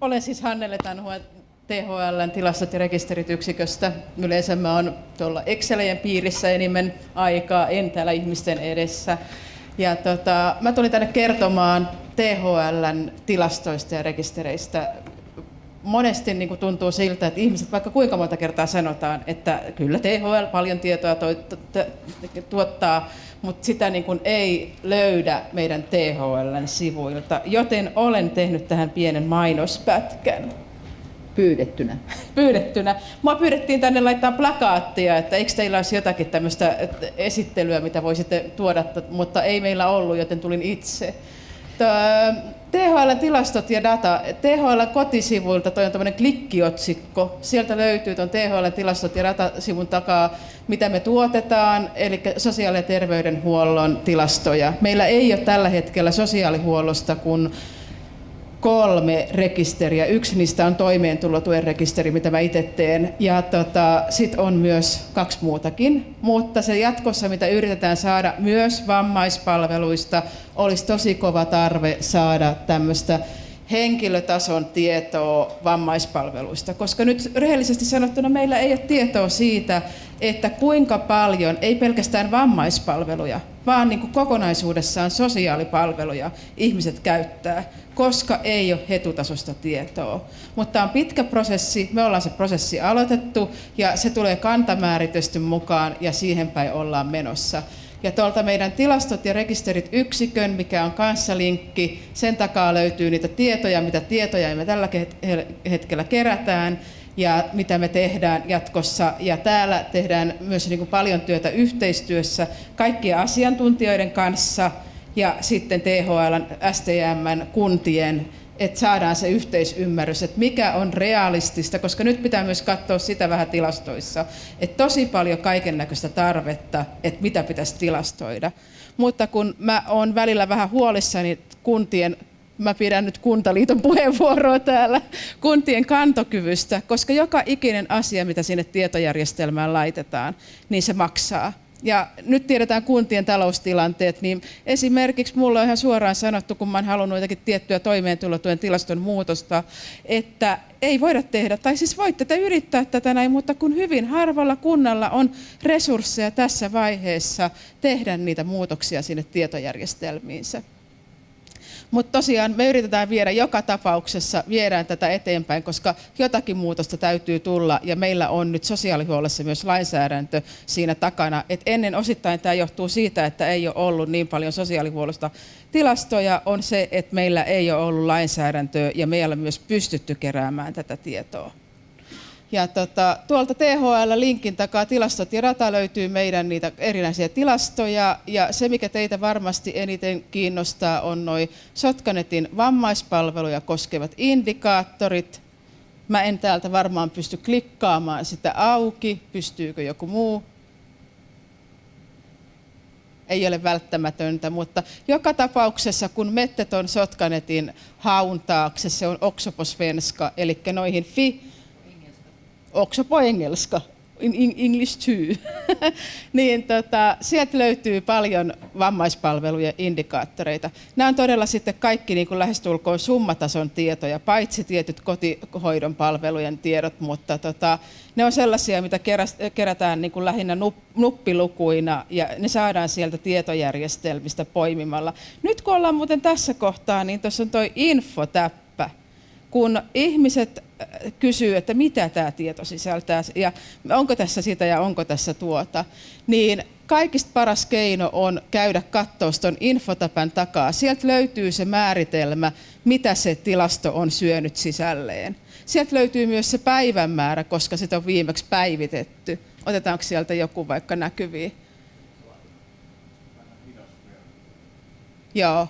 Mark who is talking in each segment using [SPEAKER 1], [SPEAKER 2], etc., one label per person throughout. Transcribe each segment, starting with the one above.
[SPEAKER 1] Olen siis Hannele Tanhua THLn tilastot ja rekisterit yksiköstä. Yleensä mä oon tuolla Excelien piirissä enimmän aikaa, en täällä ihmisten edessä. Ja tota, mä tulin tänne kertomaan THLn tilastoista ja rekistereistä. Monesti niin kuin tuntuu siltä, että ihmiset vaikka kuinka monta kertaa sanotaan, että kyllä THL paljon tietoa tuottaa, mutta sitä niin kuin ei löydä meidän THLn sivuilta, joten olen tehnyt tähän pienen mainospätkän
[SPEAKER 2] pyydettynä?
[SPEAKER 1] Pyydettynä. Mua pyydettiin tänne laittaa plakaattia, että eikö teillä olisi jotakin tämmöistä esittelyä, mitä voisitte tuoda, mutta ei meillä ollut, joten tulin itse. THL tilastot ja data. THL kotisivuilta toi on tämmöinen klikkiotsikko. Sieltä löytyy tuon THL tilastot ja datasivun takaa, mitä me tuotetaan, eli sosiaali- ja terveydenhuollon tilastoja. Meillä ei ole tällä hetkellä sosiaalihuollosta kuin kolme rekisteriä. Yksi niistä on toimeentulotuen rekisteri, mitä mä itse teen. Ja tota, sitten on myös kaksi muutakin. Mutta se jatkossa, mitä yritetään saada myös vammaispalveluista, olisi tosi kova tarve saada tämmöistä henkilötason tietoa vammaispalveluista, koska nyt rehellisesti sanottuna meillä ei ole tietoa siitä, että kuinka paljon, ei pelkästään vammaispalveluja, vaan niin kuin kokonaisuudessaan sosiaalipalveluja ihmiset käyttää, koska ei ole hetutasosta tietoa. Mutta on pitkä prosessi, me ollaan se prosessi aloitettu ja se tulee kantamääritysten mukaan ja siihen päin ollaan menossa. Ja tuolta meidän tilastot ja rekisterit yksikön, mikä on kanssa linkki, sen takaa löytyy niitä tietoja, mitä tietoja me tällä hetkellä kerätään ja mitä me tehdään jatkossa. Ja täällä tehdään myös niin kuin paljon työtä yhteistyössä kaikkien asiantuntijoiden kanssa ja sitten THL, STM, kuntien että saadaan se yhteisymmärrys, että mikä on realistista, koska nyt pitää myös katsoa sitä vähän tilastoissa, että tosi paljon kaiken näköistä tarvetta, että mitä pitäisi tilastoida. Mutta kun mä oon välillä vähän huolissani kuntien mä pidän nyt Kuntaliiton puheenvuoroa täällä, kuntien kantokyvystä, koska joka ikinen asia, mitä sinne tietojärjestelmään laitetaan, niin se maksaa. Ja nyt tiedetään kuntien taloustilanteet, niin esimerkiksi mulla on ihan suoraan sanottu, kun mä oon halunnut jotakin tiettyä toimeentulotuen tilaston muutosta, että ei voida tehdä, tai siis voitte te yrittää tätä näin, mutta kun hyvin harvalla kunnalla on resursseja tässä vaiheessa tehdä niitä muutoksia sinne tietojärjestelmiinsä. Mutta tosiaan me yritetään viedä joka tapauksessa, viedään tätä eteenpäin, koska jotakin muutosta täytyy tulla ja meillä on nyt sosiaalihuollossa myös lainsäädäntö siinä takana. Et ennen osittain tämä johtuu siitä, että ei ole ollut niin paljon sosiaalihuollosta tilastoja, on se, että meillä ei ole ollut lainsäädäntöä ja meillä on myös pystytty keräämään tätä tietoa. Ja tota, tuolta THL-linkin takaa tilastot ja data löytyy meidän niitä erinäisiä tilastoja. Ja se, mikä teitä varmasti eniten kiinnostaa, on noin Sotkanetin vammaispalveluja koskevat indikaattorit. Mä en täältä varmaan pysty klikkaamaan sitä auki. Pystyykö joku muu? ei ole välttämätöntä, mutta joka tapauksessa kun mettet on Sotkanetin haun taakse, se on oksoposvenska, eli noihin fi också på engelska, in English too, niin tota, sieltä löytyy paljon vammaispalveluja indikaattoreita. Nämä on todella sitten kaikki niin kuin lähestulkoon summatason tietoja, paitsi tietyt kotihoidon palvelujen tiedot, mutta tota, ne on sellaisia, mitä kerätään niin kuin lähinnä nuppilukuina ja ne saadaan sieltä tietojärjestelmistä poimimalla. Nyt kun ollaan muuten tässä kohtaa, niin tuossa on tuo infotäppä. Kun ihmiset kysyy, että mitä tämä tieto sisältää ja onko tässä sitä ja onko tässä tuota, niin kaikista paras keino on käydä katsoa tuon infotapan takaa. Sieltä löytyy se määritelmä, mitä se tilasto on syönyt sisälleen. Sieltä löytyy myös se päivänmäärä, koska sitä on viimeksi päivitetty. Otetaanko sieltä joku vaikka näkyviin? Joo.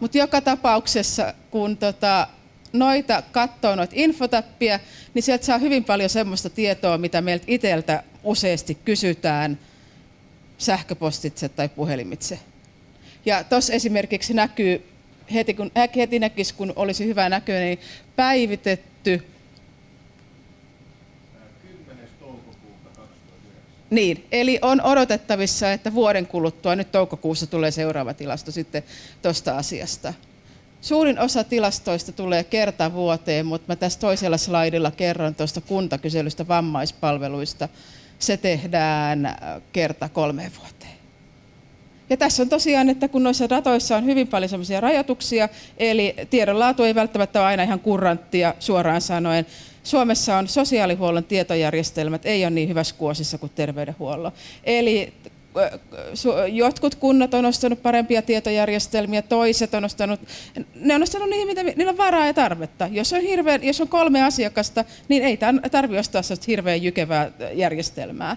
[SPEAKER 1] Mutta joka tapauksessa, kun tota, noita katsoo noita infotappia, niin sieltä saa hyvin paljon semmoista tietoa, mitä meiltä itseltä useasti kysytään sähköpostitse tai puhelimitse. Ja tuossa esimerkiksi näkyy, heti, kun, heti näkisi, kun olisi hyvä näköinen, niin päivitetty Niin, eli on odotettavissa, että vuoden kuluttua, nyt toukokuussa tulee seuraava tilasto sitten tuosta asiasta. Suurin osa tilastoista tulee kerta vuoteen, mutta mä tässä toisella slaidilla kerron tuosta kuntakyselystä vammaispalveluista. Se tehdään äh, kerta kolme vuoteen. Ja tässä on tosiaan, että kun noissa datoissa on hyvin paljon sellaisia rajoituksia, eli tiedonlaatu ei välttämättä ole aina ihan kurranttia suoraan sanoen. Suomessa on sosiaalihuollon tietojärjestelmät, ei ole niin hyvässä kuosissa kuin terveydenhuollon. Eli jotkut kunnat on ostanut parempia tietojärjestelmiä, toiset on ostanut, ne on ostanut niihin, mitä niillä on varaa ja tarvetta. Jos on, hirveän, jos on kolme asiakasta, niin ei tarvitse ostaa hirveän jykevää järjestelmää.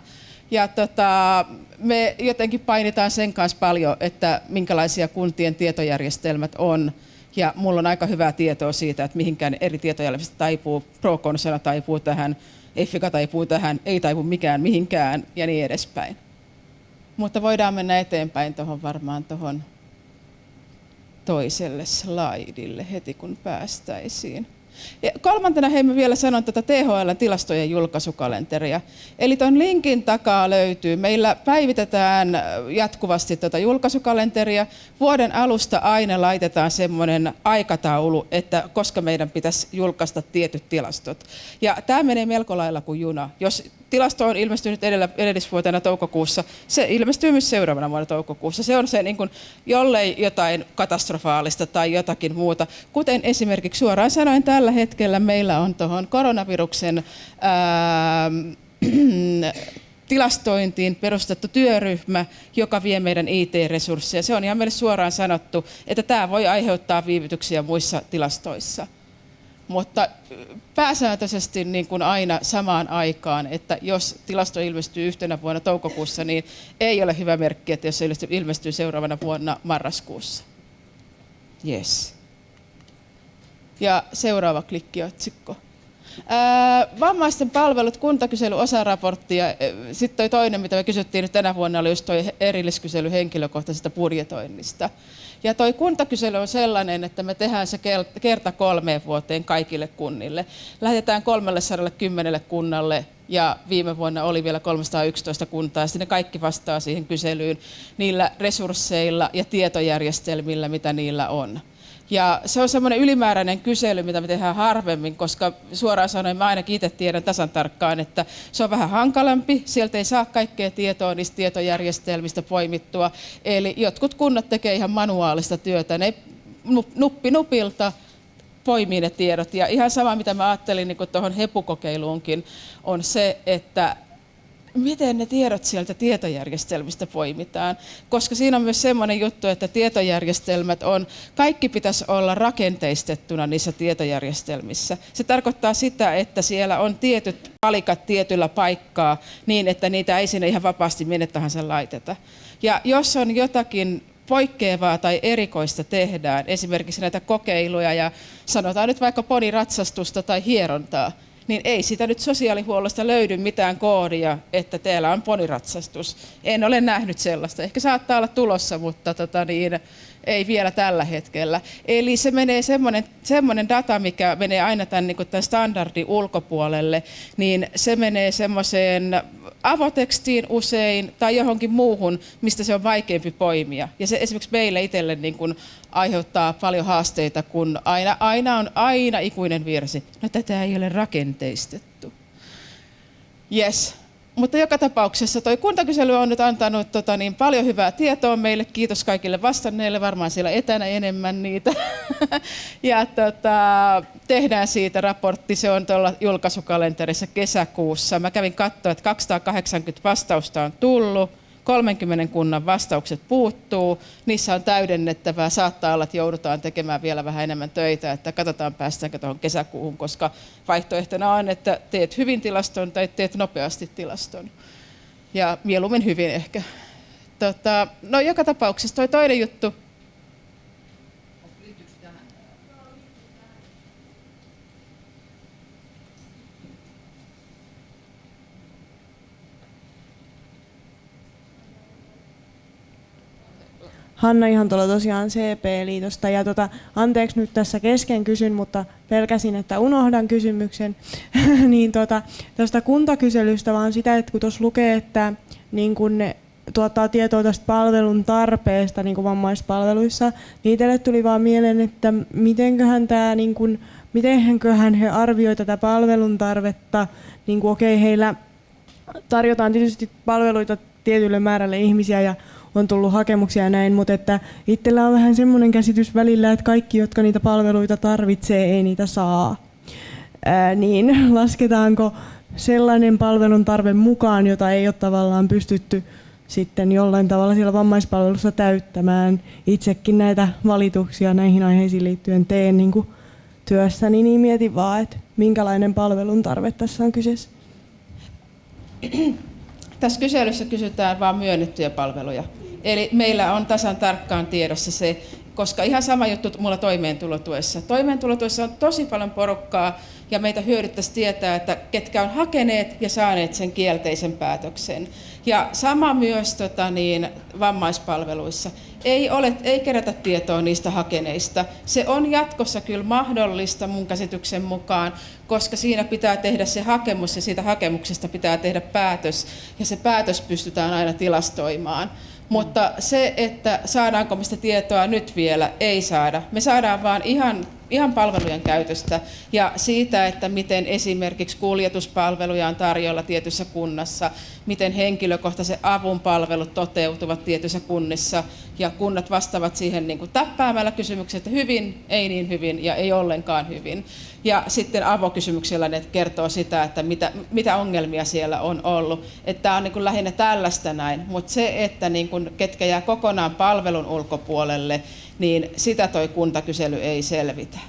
[SPEAKER 1] Ja tota, me jotenkin painitaan sen kanssa paljon, että minkälaisia kuntien tietojärjestelmät on. Ja mulla on aika hyvää tietoa siitä, että mihinkään eri tietojärjestelmistä taipuu. Proconsana taipuu tähän, Effica taipuu tähän, ei taipu mikään mihinkään ja niin edespäin. Mutta voidaan mennä eteenpäin tuohon varmaan tuohon toiselle slaidille heti kun päästäisiin. Ja kolmantena hei mä vielä sanon tätä THL tilastojen julkaisukalenteria. Eli tuon linkin takaa löytyy. Meillä päivitetään jatkuvasti tätä julkaisukalenteria. Vuoden alusta aina laitetaan semmoinen aikataulu, että koska meidän pitäisi julkaista tietyt tilastot. Ja tämä menee melko lailla kuin juna. Jos tilasto on ilmestynyt edellä, edellisvuotena toukokuussa, se ilmestyy myös seuraavana vuonna toukokuussa. Se on se, niin kuin, jollei jotain katastrofaalista tai jotakin muuta. Kuten esimerkiksi suoraan sanoen tällä hetkellä meillä on tuohon koronaviruksen ää, tilastointiin perustettu työryhmä, joka vie meidän IT-resursseja. Se on ihan meille suoraan sanottu, että tämä voi aiheuttaa viivytyksiä muissa tilastoissa mutta pääsääntöisesti niin kuin aina samaan aikaan, että jos tilasto ilmestyy yhtenä vuonna toukokuussa, niin ei ole hyvä merkki, että jos se ilmestyy seuraavana vuonna marraskuussa. Yes. Ja seuraava klikkiotsikko. Ää, vammaisten palvelut, kuntakysely, osaraportti ja sitten toi toinen, mitä me kysyttiin nyt tänä vuonna, oli just toi erilliskysely henkilökohtaisesta budjetoinnista. Ja toi kuntakysely on sellainen, että me tehdään se kerta kolmeen vuoteen kaikille kunnille. Lähetetään 310 kunnalle ja viime vuonna oli vielä 311 kuntaa. Sitten ne kaikki vastaa siihen kyselyyn niillä resursseilla ja tietojärjestelmillä, mitä niillä on. Ja se on semmoinen ylimääräinen kysely, mitä me tehdään harvemmin, koska suoraan sanoen mä ainakin itse tiedän tasan tarkkaan, että se on vähän hankalampi. Sieltä ei saa kaikkea tietoa niistä tietojärjestelmistä poimittua. Eli jotkut kunnat tekee ihan manuaalista työtä. Ne nuppi nupilta poimii ne tiedot. Ja ihan sama, mitä mä ajattelin niin tuohon hepukokeiluunkin, on se, että miten ne tiedot sieltä tietojärjestelmistä poimitaan. Koska siinä on myös semmoinen juttu, että tietojärjestelmät on, kaikki pitäisi olla rakenteistettuna niissä tietojärjestelmissä. Se tarkoittaa sitä, että siellä on tietyt palikat tietyllä paikkaa niin, että niitä ei sinne ihan vapaasti minne tahansa laiteta. Ja jos on jotakin poikkeavaa tai erikoista tehdään, esimerkiksi näitä kokeiluja ja sanotaan nyt vaikka poniratsastusta tai hierontaa, niin ei sitä nyt sosiaalihuollosta löydy mitään koodia, että teillä on poniratsastus. En ole nähnyt sellaista. Ehkä saattaa olla tulossa, mutta tota niin, ei vielä tällä hetkellä. Eli se menee semmoinen, semmoinen data, mikä menee aina tämän, niin tämän standardin ulkopuolelle, niin se menee semmoiseen avotekstiin usein tai johonkin muuhun, mistä se on vaikeampi poimia. Ja se esimerkiksi meille itselle niin kuin aiheuttaa paljon haasteita, kun aina, aina on aina ikuinen virsi. No tätä ei ole rakenteistettu. Yes. Mutta joka tapauksessa tuo kuntakysely on nyt antanut tota, niin, paljon hyvää tietoa meille. Kiitos kaikille vastanneille, varmaan siellä etänä enemmän niitä. ja tota, tehdään siitä raportti, se on tuolla julkaisukalenterissa kesäkuussa. Mä kävin katsoa, että 280 vastausta on tullut 30 kunnan vastaukset puuttuu, niissä on täydennettävää, saattaa olla, että joudutaan tekemään vielä vähän enemmän töitä, että katsotaan päästäänkö tuohon kesäkuuhun, koska vaihtoehtona on, että teet hyvin tilaston tai teet nopeasti tilaston. Ja mieluummin hyvin ehkä. Tota, no joka tapauksessa toi toinen juttu,
[SPEAKER 2] Hanna ihan tuolla tosiaan CP-liitosta. Ja tota, anteeksi nyt tässä kesken kysyn, mutta pelkäsin, että unohdan kysymyksen. niin tota, tästä kuntakyselystä vaan sitä, että kun tuossa lukee, että niin kun ne tuottaa tietoa tästä palvelun tarpeesta niin vammaispalveluissa, niin itselle tuli vaan mieleen, että mitenköhän tämä, niin kuin, mitenköhän he arvioivat tätä palvelun tarvetta, niin kuin okei, okay, heillä tarjotaan tietysti palveluita tietylle määrälle ihmisiä ja on tullut hakemuksia ja näin, mutta että itsellä on vähän semmoinen käsitys välillä, että kaikki, jotka niitä palveluita tarvitsee, ei niitä saa. Ää, niin lasketaanko sellainen palvelun tarve mukaan, jota ei ole tavallaan pystytty sitten jollain tavalla siellä vammaispalvelussa täyttämään. Itsekin näitä valituksia näihin aiheisiin liittyen teen niin kuin työssäni, niin mietin vaan, että minkälainen palvelun tarve tässä on kyseessä.
[SPEAKER 1] Tässä kyselyssä kysytään vain myönnettyjä palveluja. Eli meillä on tasan tarkkaan tiedossa se, koska ihan sama juttu mulla toimeentulotuessa. Toimeentulotuessa on tosi paljon porukkaa ja meitä hyödyttäisi tietää, että ketkä on hakeneet ja saaneet sen kielteisen päätöksen. Ja sama myös tota, niin, vammaispalveluissa. Ei, ole, ei kerätä tietoa niistä hakeneista. Se on jatkossa kyllä mahdollista mun käsityksen mukaan, koska siinä pitää tehdä se hakemus ja siitä hakemuksesta pitää tehdä päätös. Ja se päätös pystytään aina tilastoimaan. Mutta se, että saadaanko mistä tietoa nyt vielä, ei saada. Me saadaan vaan ihan ihan palvelujen käytöstä ja siitä, että miten esimerkiksi kuljetuspalveluja on tarjolla tietyssä kunnassa, miten henkilökohtaisen avun palvelut toteutuvat tietyissä kunnissa ja kunnat vastaavat siihen niin kuin täppäämällä kysymyksiä, että hyvin, ei niin hyvin ja ei ollenkaan hyvin. Ja sitten avokysymyksillä ne kertoo sitä, että mitä, mitä ongelmia siellä on ollut. Että tämä on niin kuin lähinnä tällaista näin, mutta se, että niin kuin, ketkä jää kokonaan palvelun ulkopuolelle, niin sitä toi kuntakysely ei selvitä.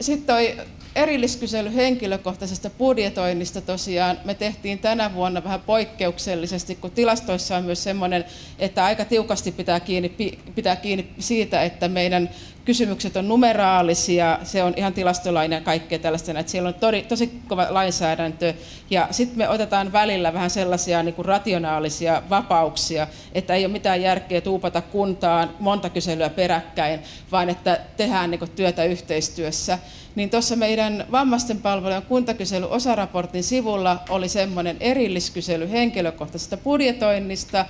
[SPEAKER 1] Sitten toi erilliskysely henkilökohtaisesta budjetoinnista tosiaan me tehtiin tänä vuonna vähän poikkeuksellisesti, kun tilastoissa on myös semmoinen, että aika tiukasti pitää kiinni, pitää kiinni siitä, että meidän kysymykset on numeraalisia, se on ihan tilastolainen ja kaikkea tällaista, että siellä on tosi, tosi kova lainsäädäntö. Ja sitten me otetaan välillä vähän sellaisia niin kuin rationaalisia vapauksia, että ei ole mitään järkeä tuupata kuntaan monta kyselyä peräkkäin, vaan että tehdään niin kuin työtä yhteistyössä. Niin tuossa meidän vammaisten palvelujen kuntakysely osaraportin sivulla oli semmoinen erilliskysely henkilökohtaisesta budjetoinnista,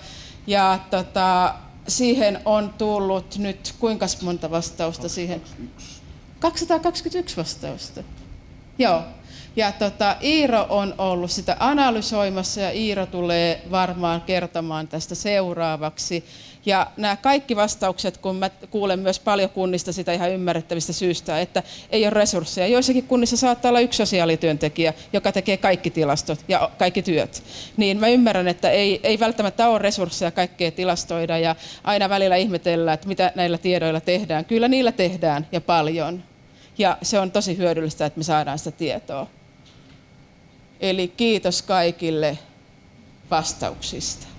[SPEAKER 1] ja tota, siihen on tullut nyt kuinka monta vastausta siihen? 221 vastausta. Joo. Ja tota, Iiro on ollut sitä analysoimassa ja Iiro tulee varmaan kertomaan tästä seuraavaksi. Ja nämä kaikki vastaukset, kun mä kuulen myös paljon kunnista sitä ihan ymmärrettävistä syystä, että ei ole resursseja. Joissakin kunnissa saattaa olla yksi sosiaalityöntekijä, joka tekee kaikki tilastot ja kaikki työt. Niin mä ymmärrän, että ei, ei välttämättä ole resursseja kaikkea tilastoida ja aina välillä ihmetellä, että mitä näillä tiedoilla tehdään. Kyllä niillä tehdään ja paljon. Ja se on tosi hyödyllistä, että me saadaan sitä tietoa. Eli kiitos kaikille vastauksista.